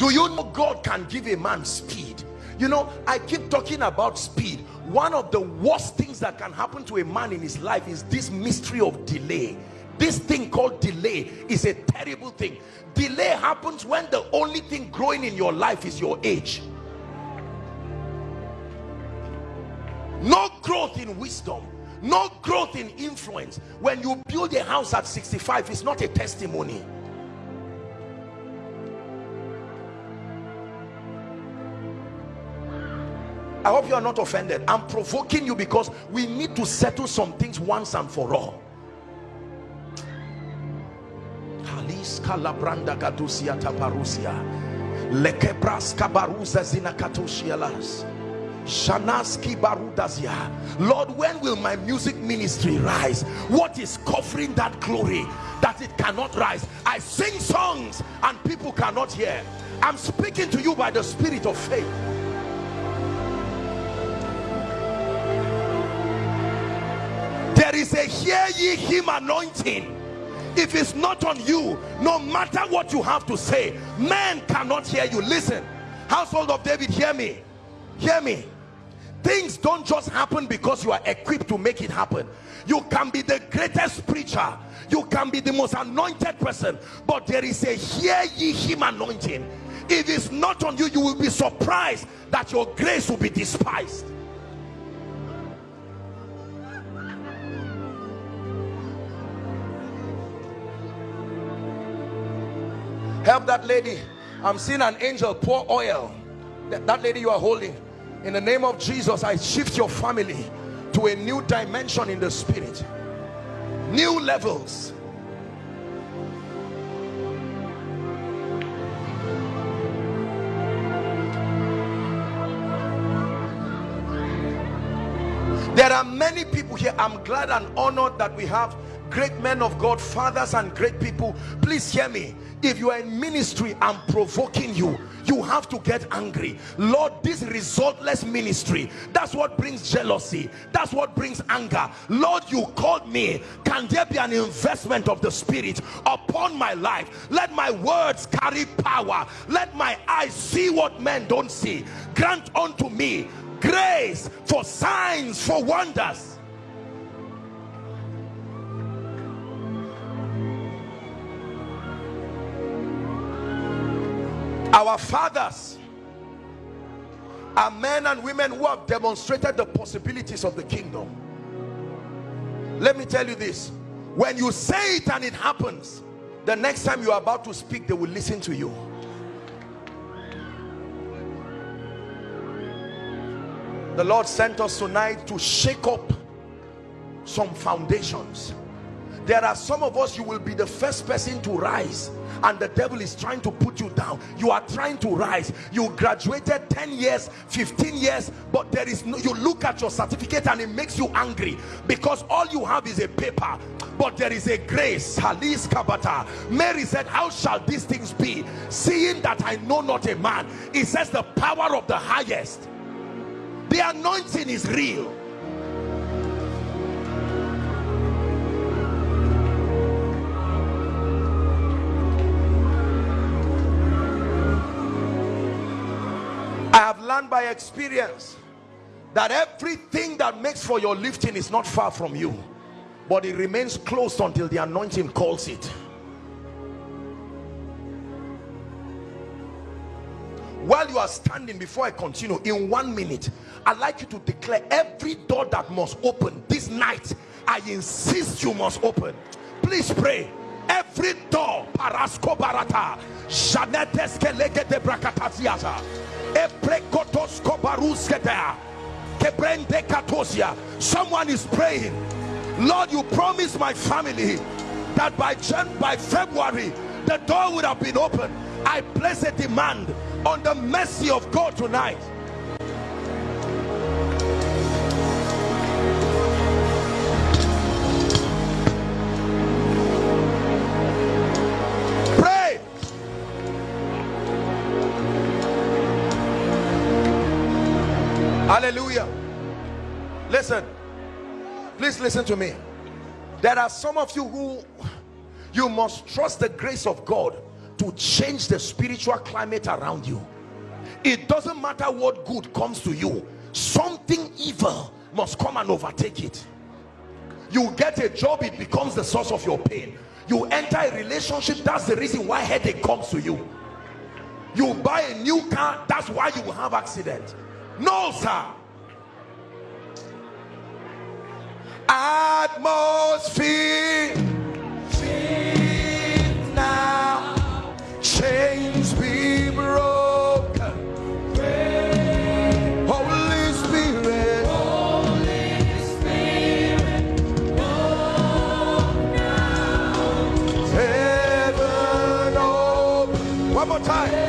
do you know God can give a man speed? You know I keep talking about speed. One of the worst things that can happen to a man in his life is this mystery of delay. This thing called delay is a terrible thing. Delay happens when the only thing growing in your life is your age. No growth in wisdom no growth in influence. When you build a house at 65 it's not a testimony I hope you are not offended. I'm provoking you because we need to settle some things once and for all. Kalabranda Gadusia Taparusia. Lekebraska Baruza Zinakatoshialas Shanaski Barudazia. Lord when will my music ministry rise? What is covering that glory that it cannot rise? I sing songs and people cannot hear. I'm speaking to you by the spirit of faith there is a hear ye him anointing. If it's not on you no matter what you have to say man cannot hear you. Listen household of david hear me. Hear me. Things don't just happen because you are equipped to make it happen. You can be the greatest preacher. You can be the most anointed person. But there is a hear ye him anointing. If it's not on you you will be surprised that your grace will be despised help that lady. I'm seeing an angel pour oil. That, that lady you are holding. In the name of jesus i shift your family to a new dimension in the spirit. New levels. There are many people here. I'm glad and honored that we have great men of god fathers and great people please hear me. If you are in ministry i'm provoking you. You have to get angry. Lord this resultless ministry that's what brings jealousy. That's what brings anger. Lord you called me. Can there be an investment of the spirit upon my life? Let my words carry power. Let my eyes see what men don't see. Grant unto me grace for signs for wonders our fathers are men and women who have demonstrated the possibilities of the kingdom. Let me tell you this. When you say it and it happens the next time you are about to speak they will listen to you. The lord sent us tonight to shake up some foundations there are some of us you will be the first person to rise and the devil is trying to put you down. You are trying to rise. You graduated 10 years 15 years but there is no you look at your certificate and it makes you angry because all you have is a paper but there is a grace. Halis Kabata. Mary said how shall these things be? Seeing that I know not a man. It says the power of the highest. The anointing is real have learned by experience that everything that makes for your lifting is not far from you but it remains closed until the anointing calls it. While you are standing before I continue in one minute I'd like you to declare every door that must open this night I insist you must open. Please pray. Every door parasko barata Someone is praying, Lord, you promised my family that by Jan by February the door would have been open. I place a demand on the mercy of God tonight. Hallelujah. Listen. Please listen to me. There are some of you who you must trust the grace of God to change the spiritual climate around you. It doesn't matter what good comes to you something evil must come and overtake it. You get a job it becomes the source of your pain. You enter a relationship that's the reason why headache comes to you. You buy a new car that's why you will have accident. No sir atmosphere. Now. Chains be broken. Holy spirit. Holy spirit heaven open. One more time